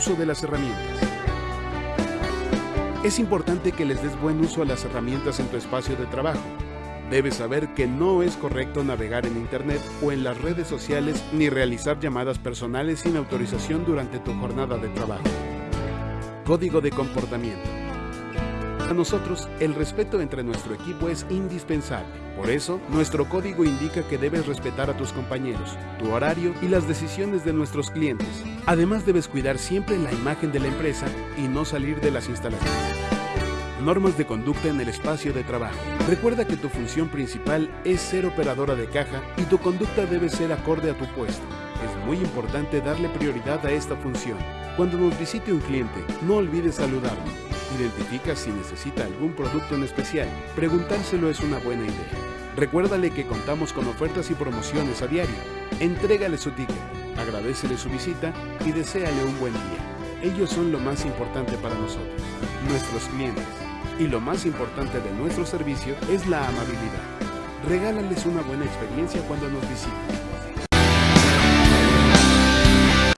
uso de las herramientas. Es importante que les des buen uso a las herramientas en tu espacio de trabajo. Debes saber que no es correcto navegar en Internet o en las redes sociales ni realizar llamadas personales sin autorización durante tu jornada de trabajo. Código de comportamiento. Para nosotros, el respeto entre nuestro equipo es indispensable. Por eso, nuestro código indica que debes respetar a tus compañeros, tu horario y las decisiones de nuestros clientes. Además, debes cuidar siempre la imagen de la empresa y no salir de las instalaciones. Normas de conducta en el espacio de trabajo. Recuerda que tu función principal es ser operadora de caja y tu conducta debe ser acorde a tu puesto. Es muy importante darle prioridad a esta función. Cuando nos visite un cliente, no olvides saludarlo. Identifica si necesita algún producto en especial. Preguntárselo es una buena idea. Recuérdale que contamos con ofertas y promociones a diario. Entrégale su ticket, agradecele su visita y deséale un buen día. Ellos son lo más importante para nosotros, nuestros clientes. Y lo más importante de nuestro servicio es la amabilidad. Regálales una buena experiencia cuando nos visiten.